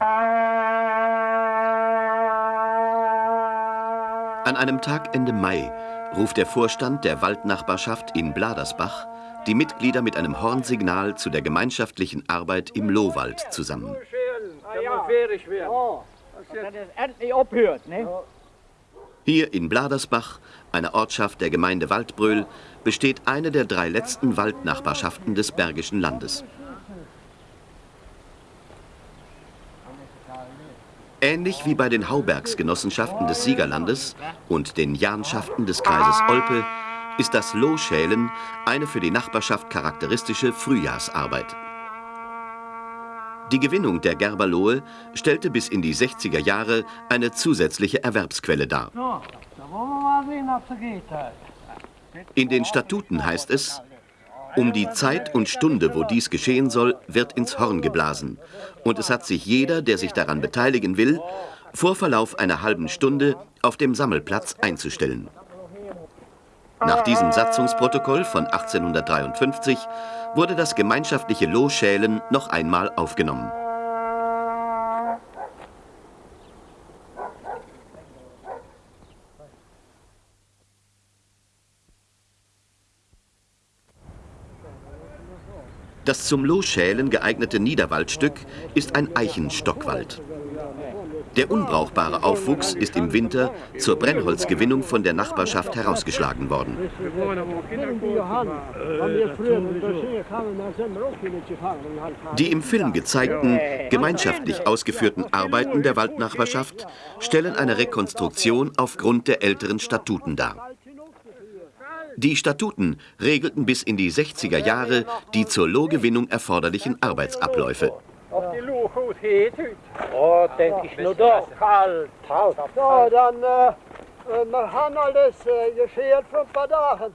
An einem Tag Ende Mai ruft der Vorstand der Waldnachbarschaft in Bladersbach die Mitglieder mit einem Hornsignal zu der gemeinschaftlichen Arbeit im Lohwald zusammen. Hier in Bladersbach, einer Ortschaft der Gemeinde Waldbröl, besteht eine der drei letzten Waldnachbarschaften des Bergischen Landes. Ähnlich wie bei den Haubergsgenossenschaften des Siegerlandes und den Jahnschaften des Kreises Olpe ist das Lohschälen eine für die Nachbarschaft charakteristische Frühjahrsarbeit. Die Gewinnung der Gerberlohe stellte bis in die 60er Jahre eine zusätzliche Erwerbsquelle dar. In den Statuten heißt es, um die Zeit und Stunde, wo dies geschehen soll, wird ins Horn geblasen. Und es hat sich jeder, der sich daran beteiligen will, vor Verlauf einer halben Stunde auf dem Sammelplatz einzustellen. Nach diesem Satzungsprotokoll von 1853 wurde das gemeinschaftliche Lohschälen noch einmal aufgenommen. Das zum Lohschälen geeignete Niederwaldstück ist ein Eichenstockwald. Der unbrauchbare Aufwuchs ist im Winter zur Brennholzgewinnung von der Nachbarschaft herausgeschlagen worden. Die im Film gezeigten, gemeinschaftlich ausgeführten Arbeiten der Waldnachbarschaft stellen eine Rekonstruktion aufgrund der älteren Statuten dar. Die Statuten regelten bis in die 60er Jahre die zur Lohgewinnung erforderlichen Arbeitsabläufe. Auf die Loh schaut het ut. Ja, denke ich nur doch. Kalt. Ja, dann äh, wir haben alles äh, geschert für ein paar Tage.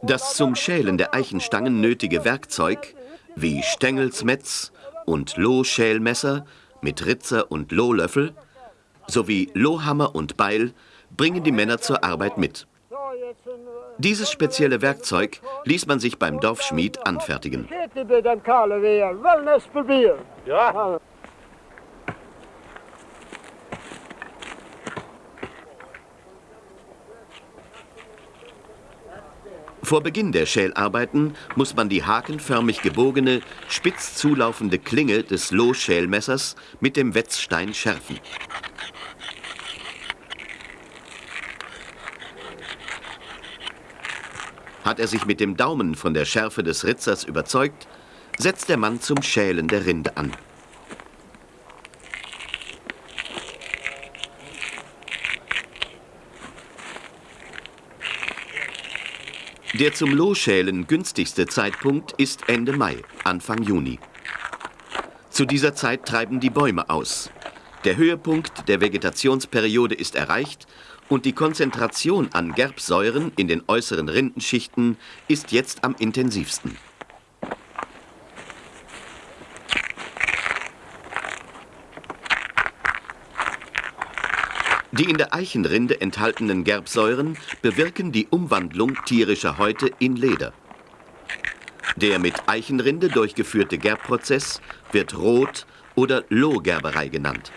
Das zum Schälen der Eichenstangen nötige Werkzeug, wie Stängelsmetz und Lohschälmesser mit Ritzer und Lohlöffel, sowie Lohhammer und Beil, bringen die Männer zur Arbeit mit. Dieses spezielle Werkzeug ließ man sich beim Dorfschmied anfertigen. Vor Beginn der Schälarbeiten muss man die hakenförmig gebogene, spitz zulaufende Klinge des Lohschälmessers mit dem Wetzstein schärfen. Hat er sich mit dem Daumen von der Schärfe des Ritzers überzeugt, setzt der Mann zum Schälen der Rinde an. Der zum Lohschälen günstigste Zeitpunkt ist Ende Mai, Anfang Juni. Zu dieser Zeit treiben die Bäume aus. Der Höhepunkt der Vegetationsperiode ist erreicht und die Konzentration an Gerbsäuren in den äußeren Rindenschichten ist jetzt am intensivsten. Die in der Eichenrinde enthaltenen Gerbsäuren bewirken die Umwandlung tierischer Häute in Leder. Der mit Eichenrinde durchgeführte Gerbprozess wird Rot- oder Lohgerberei genannt.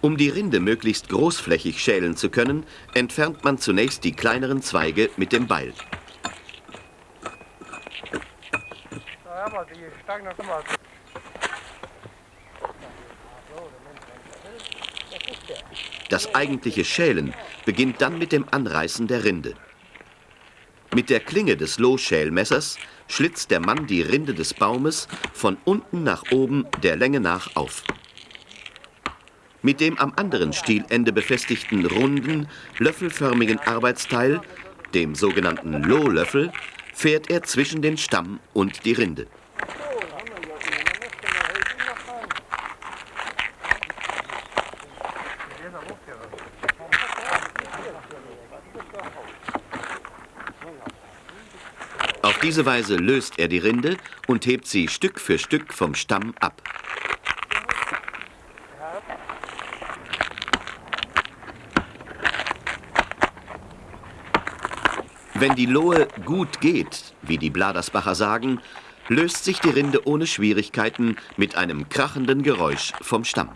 Um die Rinde möglichst großflächig schälen zu können, entfernt man zunächst die kleineren Zweige mit dem Beil. Das eigentliche Schälen beginnt dann mit dem Anreißen der Rinde. Mit der Klinge des Lohschälmessers schlitzt der Mann die Rinde des Baumes von unten nach oben der Länge nach auf. Mit dem am anderen Stielende befestigten runden, löffelförmigen Arbeitsteil, dem sogenannten Lohlöffel, fährt er zwischen den Stamm und die Rinde. diese Weise löst er die Rinde und hebt sie Stück für Stück vom Stamm ab. Wenn die Lohe gut geht, wie die Bladersbacher sagen, löst sich die Rinde ohne Schwierigkeiten mit einem krachenden Geräusch vom Stamm.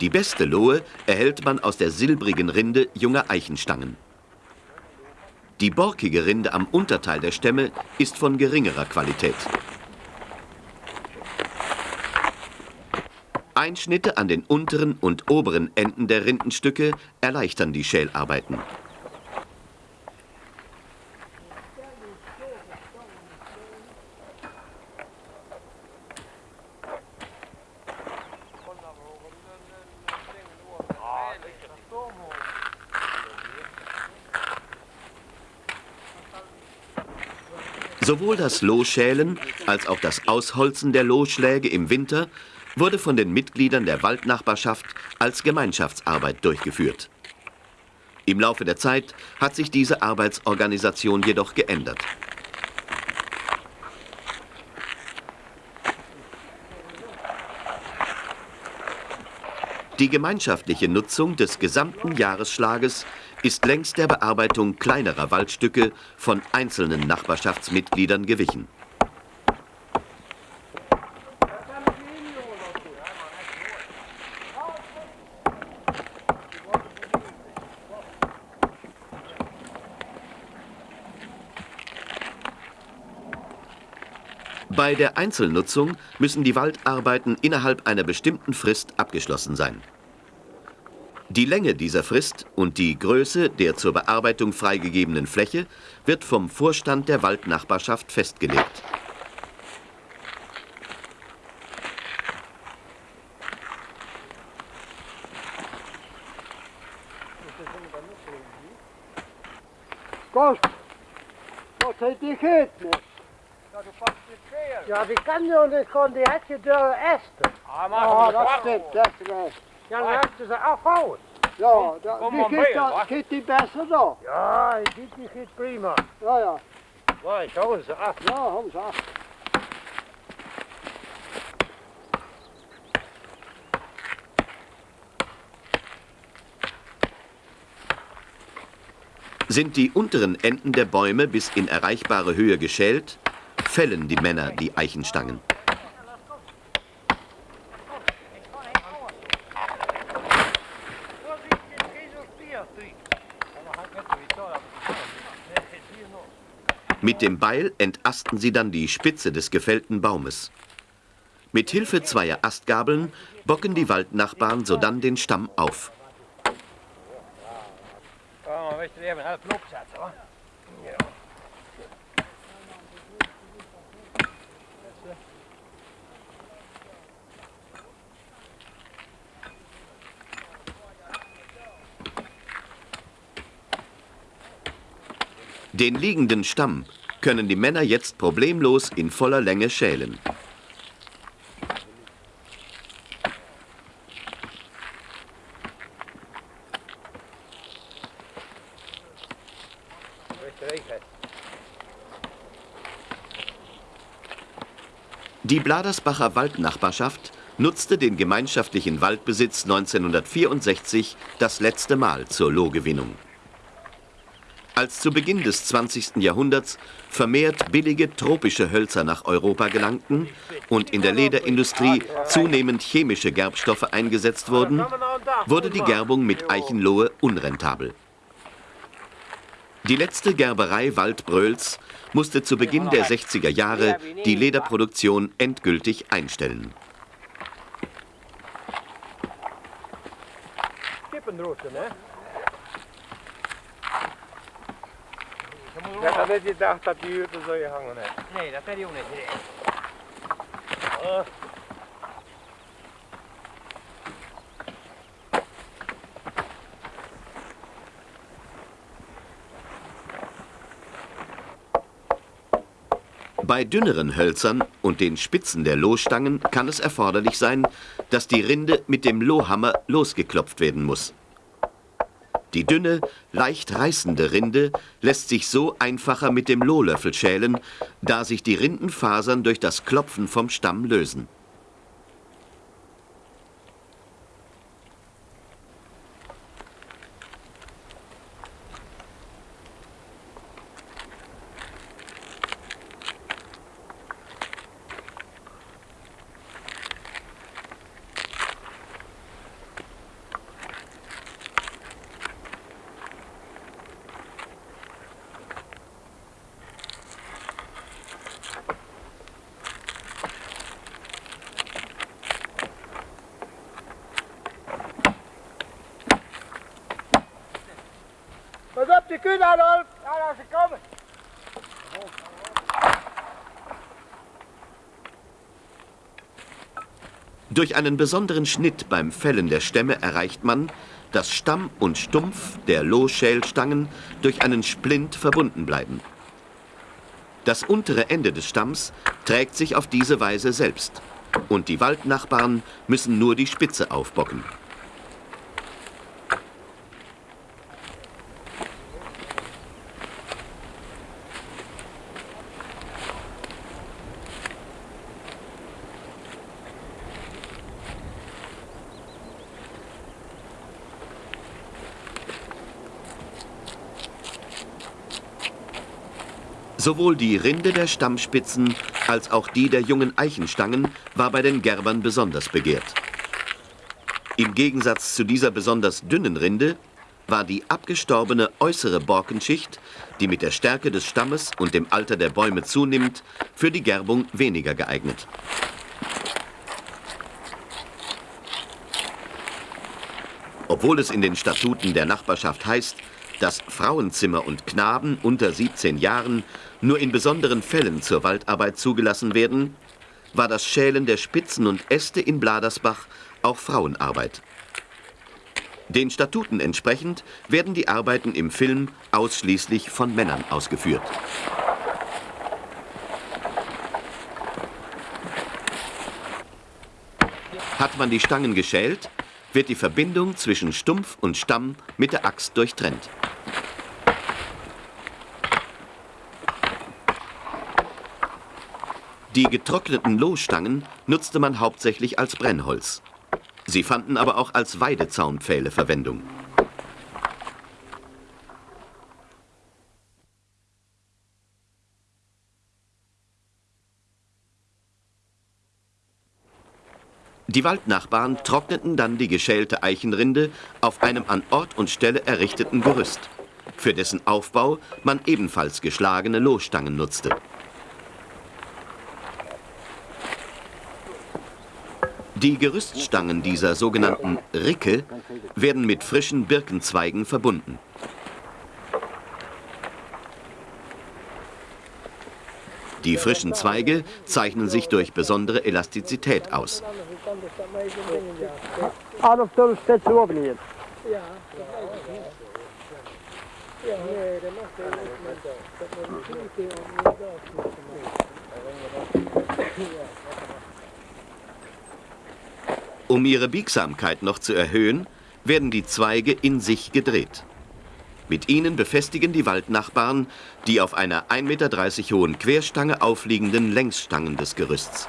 Die beste Lohe erhält man aus der silbrigen Rinde junger Eichenstangen. Die borkige Rinde am Unterteil der Stämme ist von geringerer Qualität. Einschnitte an den unteren und oberen Enden der Rindenstücke erleichtern die Schälarbeiten. Sowohl das Lohschälen als auch das Ausholzen der Lohschläge im Winter wurde von den Mitgliedern der Waldnachbarschaft als Gemeinschaftsarbeit durchgeführt. Im Laufe der Zeit hat sich diese Arbeitsorganisation jedoch geändert. Die gemeinschaftliche Nutzung des gesamten Jahresschlages ist längst der Bearbeitung kleinerer Waldstücke von einzelnen Nachbarschaftsmitgliedern gewichen. Bei der Einzelnutzung müssen die Waldarbeiten innerhalb einer bestimmten Frist abgeschlossen sein. Die Länge dieser Frist und die Größe der zur Bearbeitung freigegebenen Fläche wird vom Vorstand der Waldnachbarschaft festgelegt. Kost, wat heeft die gegeten? Ja, du past niet Ja, die kan je niet gewoon, die had je door Esther. Ah, maar oh, dat stimmt, dat is recht. Ja, dan moeten ze afhouden. Ja, da, Kom die maar geht, mee, da, hoor. geht die besser da. Ja, die die geht prima. Ja, ja, Ja, ich hou ze af. ja, haben sie auch. Sind die unteren Enden der Bäume bis in erreichbare Höhe geschält, fällen die Männer die Eichenstangen. Mit dem Beil entasten sie dann die Spitze des gefällten Baumes. Mit Hilfe zweier Astgabeln bocken die Waldnachbarn sodann den Stamm auf. Ja, maar weet je, even helpen opzetten hoor. Ja. Den liegenden Stamm können die Männer jetzt problemlos in voller Länge schälen. Die Bladersbacher Waldnachbarschaft nutzte den gemeinschaftlichen Waldbesitz 1964 das letzte Mal zur Lohgewinnung. Als zu Beginn des 20. Jahrhunderts vermehrt billige tropische Hölzer nach Europa gelangten und in der Lederindustrie zunehmend chemische Gerbstoffe eingesetzt wurden, wurde die Gerbung mit Eichenlohe unrentabel. Die letzte Gerberei Waldbröls musste zu Beginn der 60er Jahre die Lederproduktion endgültig einstellen. Kippenroesten, Ja, dat je gedacht dat die huurte zo je hangen heeft. Nee, dat had hij ook niet. Bei dünneren Hölzern und den Spitzen der Lohstangen kann es erforderlich sein, dass die Rinde mit dem Lohhammer losgeklopft werden muss. Die dünne, leicht reißende Rinde lässt sich so einfacher mit dem Lohlöffel schälen, da sich die Rindenfasern durch das Klopfen vom Stamm lösen. Kühn, Adolf! Ja, da sie kommen! Durch einen besonderen Schnitt beim Fällen der Stämme erreicht man, dass Stamm und Stumpf der Lohschälstangen durch einen Splint verbunden bleiben. Das untere Ende des Stamms trägt sich auf diese Weise selbst und die Waldnachbarn müssen nur die Spitze aufbocken. Sowohl die Rinde der Stammspitzen als auch die der jungen Eichenstangen war bei den Gerbern besonders begehrt. Im Gegensatz zu dieser besonders dünnen Rinde war die abgestorbene äußere Borkenschicht, die mit der Stärke des Stammes und dem Alter der Bäume zunimmt, für die Gerbung weniger geeignet. Obwohl es in den Statuten der Nachbarschaft heißt, dass Frauenzimmer und Knaben unter 17 Jahren nur in besonderen Fällen zur Waldarbeit zugelassen werden, war das Schälen der Spitzen und Äste in Bladersbach auch Frauenarbeit. Den Statuten entsprechend werden die Arbeiten im Film ausschließlich von Männern ausgeführt. Hat man die Stangen geschält, wird die Verbindung zwischen Stumpf und Stamm mit der Axt durchtrennt. Die getrockneten Lohstangen nutzte man hauptsächlich als Brennholz. Sie fanden aber auch als Weidezaunpfähle Verwendung. Die Waldnachbarn trockneten dann die geschälte Eichenrinde auf einem an Ort und Stelle errichteten Gerüst, für dessen Aufbau man ebenfalls geschlagene Lohstangen nutzte. Die Gerüststangen dieser sogenannten Ricke werden mit frischen Birkenzweigen verbunden. Die frischen Zweige zeichnen sich durch besondere Elastizität aus. Adolf, du stellst du oben hier. Ja. Um ihre Biegsamkeit noch zu erhöhen, werden die Zweige in sich gedreht. Mit ihnen befestigen die Waldnachbarn die auf einer 1,30 Meter hohen Querstange aufliegenden Längsstangen des Gerüsts.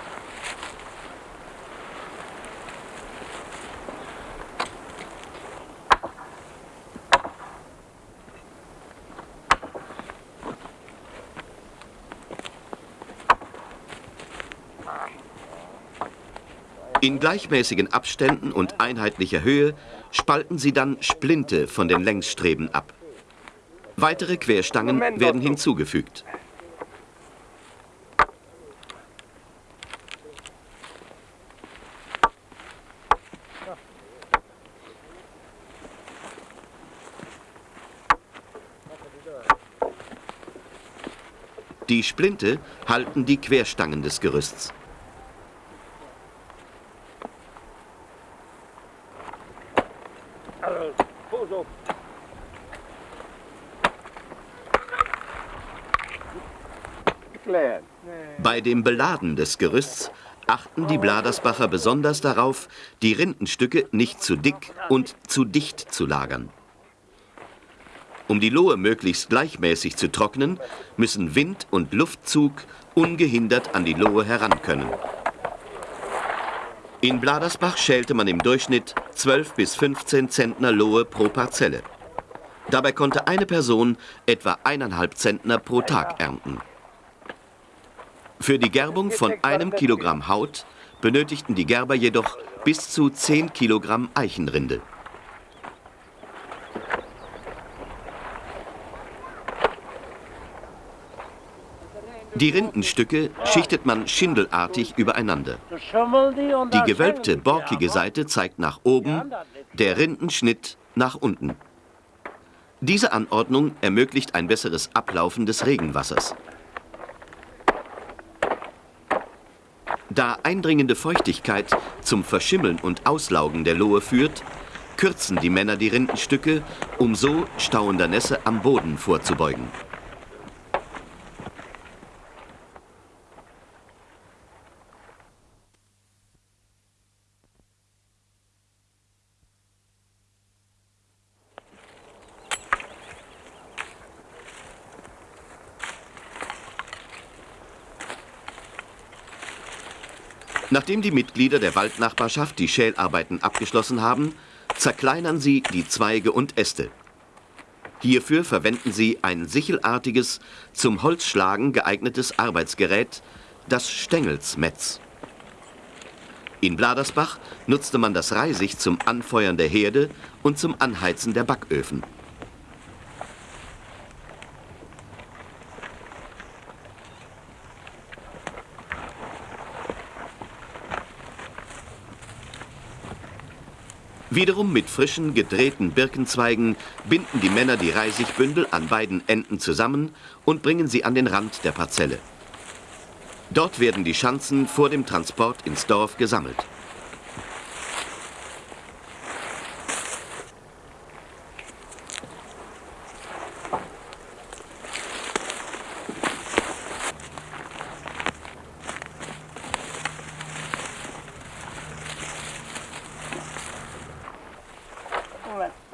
In gleichmäßigen Abständen und einheitlicher Höhe spalten sie dann Splinte von den Längsstreben ab. Weitere Querstangen werden hinzugefügt. Die Splinte halten die Querstangen des Gerüsts. Bei dem Beladen des Gerüsts achten die Bladersbacher besonders darauf, die Rindenstücke nicht zu dick und zu dicht zu lagern. Um die Lohe möglichst gleichmäßig zu trocknen, müssen Wind und Luftzug ungehindert an die Lohe heran können. In Bladersbach schälte man im Durchschnitt 12 bis 15 Zentner Lohe pro Parzelle. Dabei konnte eine Person etwa eineinhalb Zentner pro Tag ernten. Für die Gerbung von einem Kilogramm Haut benötigten die Gerber jedoch bis zu 10 Kilogramm Eichenrinde. Die Rindenstücke schichtet man schindelartig übereinander. Die gewölbte, borkige Seite zeigt nach oben, der Rindenschnitt nach unten. Diese Anordnung ermöglicht ein besseres Ablaufen des Regenwassers. Da eindringende Feuchtigkeit zum Verschimmeln und Auslaugen der Lohe führt, kürzen die Männer die Rindenstücke, um so stauender Nässe am Boden vorzubeugen. Nachdem die Mitglieder der Waldnachbarschaft die Schälarbeiten abgeschlossen haben, zerkleinern sie die Zweige und Äste. Hierfür verwenden sie ein sichelartiges, zum Holzschlagen geeignetes Arbeitsgerät, das Stängelsmetz. In Bladersbach nutzte man das Reisig zum Anfeuern der Herde und zum Anheizen der Backöfen. Wiederum mit frischen, gedrehten Birkenzweigen binden die Männer die Reisigbündel an beiden Enden zusammen und bringen sie an den Rand der Parzelle. Dort werden die Schanzen vor dem Transport ins Dorf gesammelt.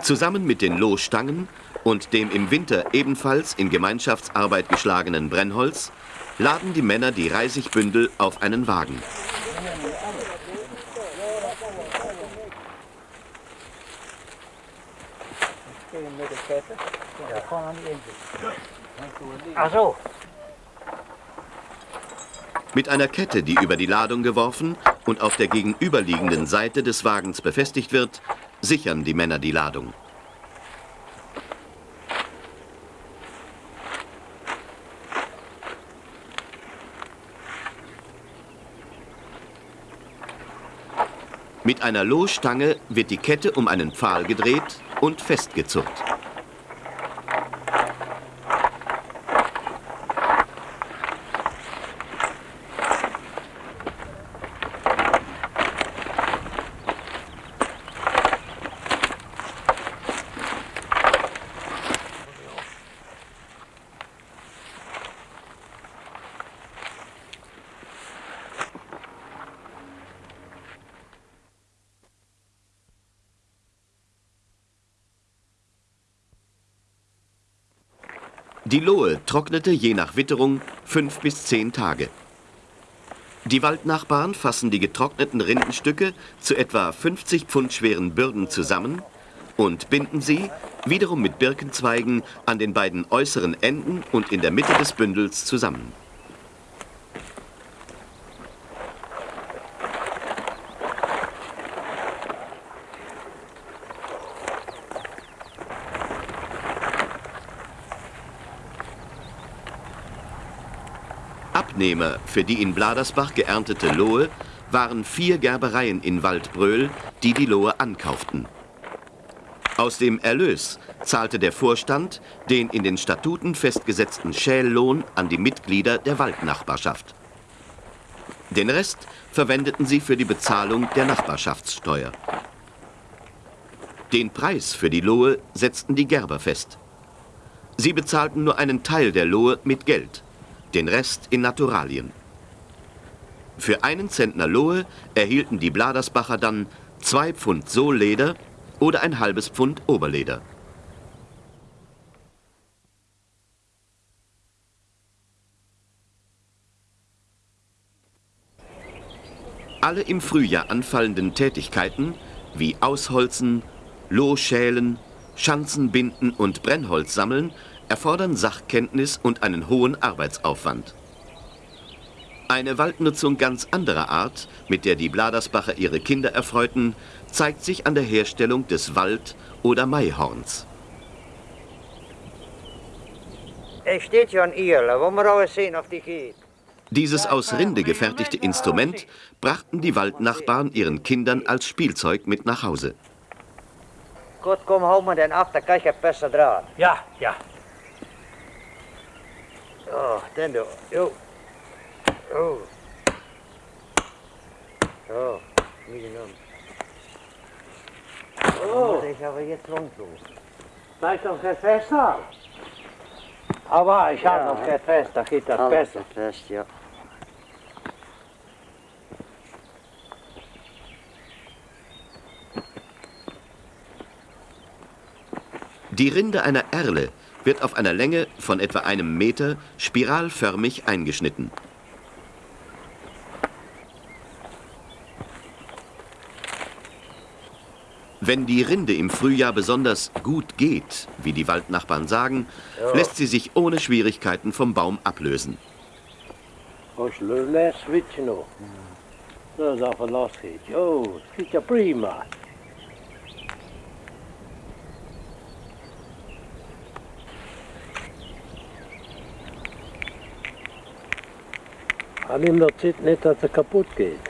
Zusammen mit den Lohstangen und dem im Winter ebenfalls in Gemeinschaftsarbeit geschlagenen Brennholz laden die Männer die Reisigbündel auf einen Wagen. Mit einer Kette, die über die Ladung geworfen und auf der gegenüberliegenden Seite des Wagens befestigt wird, sichern die Männer die Ladung. Mit einer Lohstange wird die Kette um einen Pfahl gedreht und festgezurrt. Die Lohe trocknete je nach Witterung fünf bis zehn Tage. Die Waldnachbarn fassen die getrockneten Rindenstücke zu etwa 50 Pfund schweren Bürden zusammen und binden sie, wiederum mit Birkenzweigen, an den beiden äußeren Enden und in der Mitte des Bündels zusammen. Abnehmer für die in Bladersbach geerntete Lohe waren vier Gerbereien in Waldbröl, die die Lohe ankauften. Aus dem Erlös zahlte der Vorstand den in den Statuten festgesetzten Schällohn an die Mitglieder der Waldnachbarschaft. Den Rest verwendeten sie für die Bezahlung der Nachbarschaftssteuer. Den Preis für die Lohe setzten die Gerber fest. Sie bezahlten nur einen Teil der Lohe mit Geld den Rest in Naturalien. Für einen Zentner Lohe erhielten die Bladersbacher dann zwei Pfund Sohlleder oder ein halbes Pfund Oberleder. Alle im Frühjahr anfallenden Tätigkeiten wie Ausholzen, Lohschälen, Schanzen binden und Brennholz sammeln erfordern Sachkenntnis und einen hohen Arbeitsaufwand. Eine Waldnutzung ganz anderer Art, mit der die Bladersbacher ihre Kinder erfreuten, zeigt sich an der Herstellung des Wald- oder Maihorns. Es steht ein Irle, wo wir auch sehen, auf die geht. Dieses aus Rinde gefertigte Instrument brachten die Waldnachbarn ihren Kindern als Spielzeug mit nach Hause. Gut, komm, hau mal den ab, kann ich besser dran. Ja, ja. Oh, den du. Jo. Oh. So, nie genommen. Oh. Muss ich aber jetzt rundlos. Vielleicht noch kein Fest haben. Aber ich habe Ja. noch kein Fest, da geht das Alles besser. fest, ja. Die Rinde einer Erle wird auf einer Länge von etwa einem Meter spiralförmig eingeschnitten. Wenn die Rinde im Frühjahr besonders gut geht, wie die Waldnachbarn sagen, lässt sie sich ohne Schwierigkeiten vom Baum ablösen. Als les switchen nog. Dat is al van last geht. Oh, das geht ja prima. Aan hem dat zit net dat het kapot geht.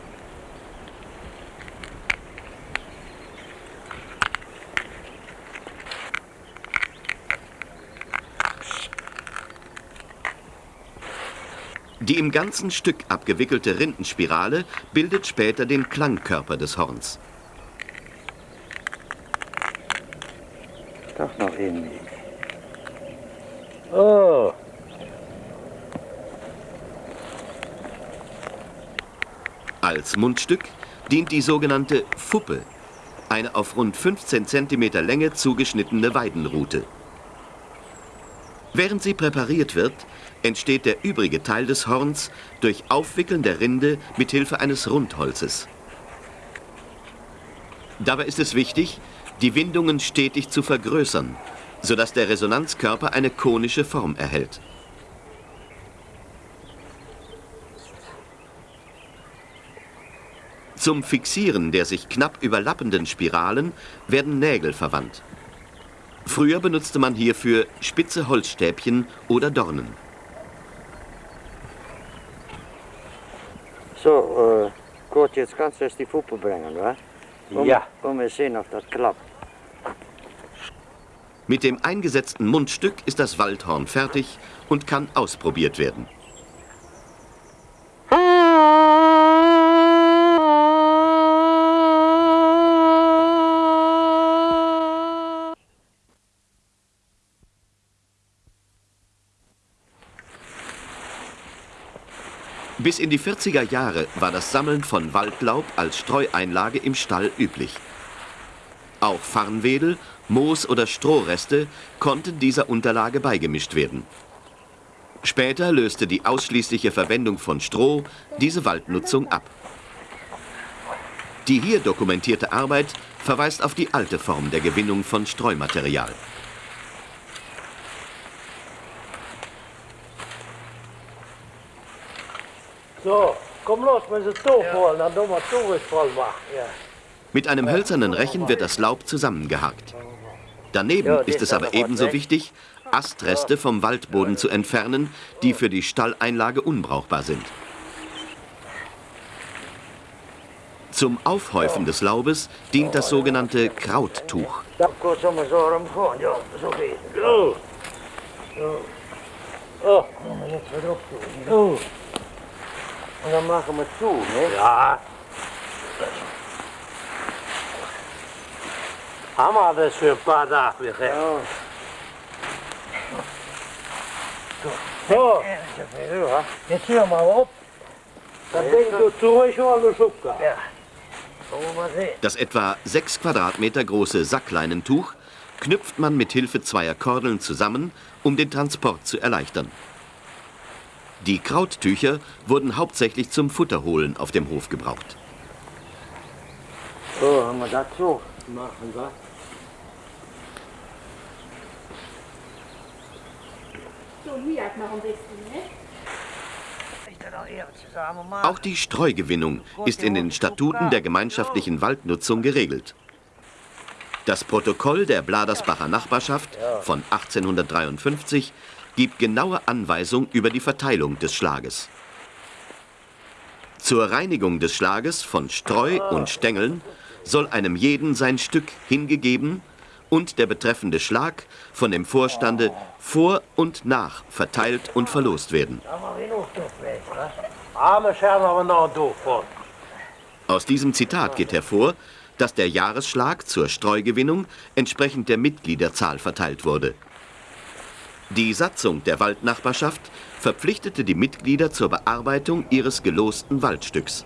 Die im ganzen Stück abgewickelte Rindenspirale bildet später den Klangkörper des Horns. Toch nog in. Oh, Als Mundstück dient die sogenannte Fuppe, eine auf rund 15 cm Länge zugeschnittene Weidenrute. Während sie präpariert wird, entsteht der übrige Teil des Horns durch Aufwickeln der Rinde mit Hilfe eines Rundholzes. Dabei ist es wichtig, die Windungen stetig zu vergrößern, sodass der Resonanzkörper eine konische Form erhält. Zum Fixieren der sich knapp überlappenden Spiralen werden Nägel verwandt. Früher benutzte man hierfür spitze Holzstäbchen oder Dornen. So, äh, gut, jetzt kannst du erst die Fuppe bringen, wa? Um, Ja. Um wir sehen, ob das klappt. Mit dem eingesetzten Mundstück ist das Waldhorn fertig und kann ausprobiert werden. Bis in die 40er Jahre war das Sammeln von Waldlaub als Streueinlage im Stall üblich. Auch Farnwedel, Moos oder Strohreste konnten dieser Unterlage beigemischt werden. Später löste die ausschließliche Verwendung von Stroh diese Waldnutzung ab. Die hier dokumentierte Arbeit verweist auf die alte Form der Gewinnung von Streumaterial. So, komm los, wir sind Tuch holen, dann tun wir Tuch voll machen. Ja. Mit einem hölzernen Rechen wird das Laub zusammengehakt. Daneben Ja, ist es aber ebenso wichtig, Astreste vom Waldboden zu entfernen, die für die Stalleinlage unbrauchbar sind. Zum Aufhäufen des Laubes dient das sogenannte Krauttuch. Dan Und dann machen wir zu, ne? Ja. Haben wir das für ein paar Tage wieder. Ja. So. Jetzt hör mal auf. Dann denk du zurück du Schubka. Ja. Das etwa 6 Quadratmeter große Sackleinentuch knüpft man mit Hilfe zweier Kordeln zusammen, um den Transport zu erleichtern. Die Krauttücher wurden hauptsächlich zum Futterholen auf dem Hof gebraucht. So, haben wir das so machen? So, bisschen, ne? Auch die Streugewinnung ist in den Statuten der gemeinschaftlichen Waldnutzung geregelt. Das Protokoll der Bladersbacher Nachbarschaft von 1853 gibt genaue Anweisung über die Verteilung des Schlages. Zur Reinigung des Schlages von Streu und Stängeln soll einem jeden sein Stück hingegeben und der betreffende Schlag von dem Vorstande vor und nach verteilt und verlost werden. Aus diesem Zitat geht hervor, dass der Jahresschlag zur Streugewinnung entsprechend der Mitgliederzahl verteilt wurde. Die Satzung der Waldnachbarschaft verpflichtete die Mitglieder zur Bearbeitung ihres gelosten Waldstücks.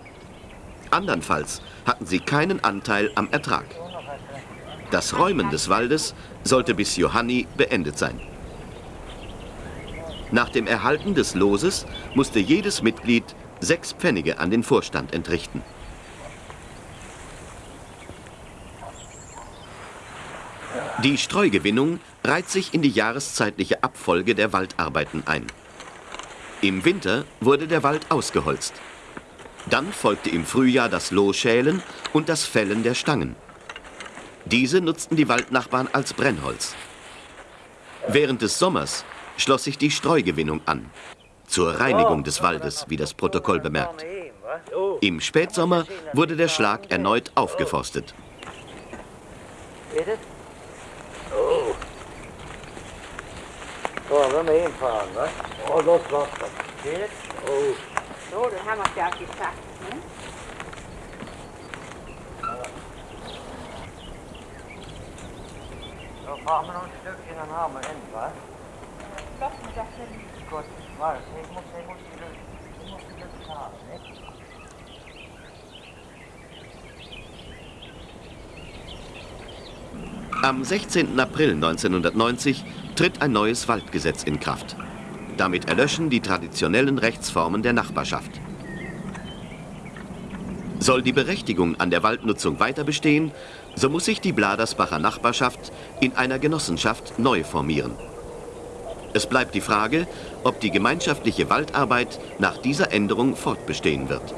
Andernfalls hatten sie keinen Anteil am Ertrag. Das Räumen des Waldes sollte bis Johanni beendet sein. Nach dem Erhalten des Loses musste jedes Mitglied sechs Pfennige an den Vorstand entrichten. Die Streugewinnung reiht sich in die jahreszeitliche Abfolge der Waldarbeiten ein. Im Winter wurde der Wald ausgeholzt. Dann folgte im Frühjahr das Lohschälen und das Fällen der Stangen. Diese nutzten die Waldnachbarn als Brennholz. Während des Sommers schloss sich die Streugewinnung an. Zur Reinigung des Waldes, wie das Protokoll bemerkt. Im Spätsommer wurde der Schlag erneut aufgeforstet. So, wenn wir hinfahren, ne? Oh, los, los, los. Geht? Oh. So, dann haben wir es ja gesagt, ne? Då fahren wir noch ein Stückchen, dann haben wir hin, wa? Lass mich das hin. Gut, warte, ich muss, ich muss die Lücke, ich muss die Lücke haben, ne? Am 16. April 1990 tritt ein neues Waldgesetz in Kraft. Damit erlöschen die traditionellen Rechtsformen der Nachbarschaft. Soll die Berechtigung an der Waldnutzung weiter bestehen, so muss sich die Bladersbacher Nachbarschaft in einer Genossenschaft neu formieren. Es bleibt die Frage, ob die gemeinschaftliche Waldarbeit nach dieser Änderung fortbestehen wird.